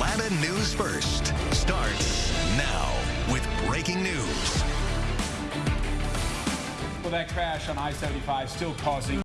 Atlanta News First starts now with breaking news. Well, that crash on I-75 still causing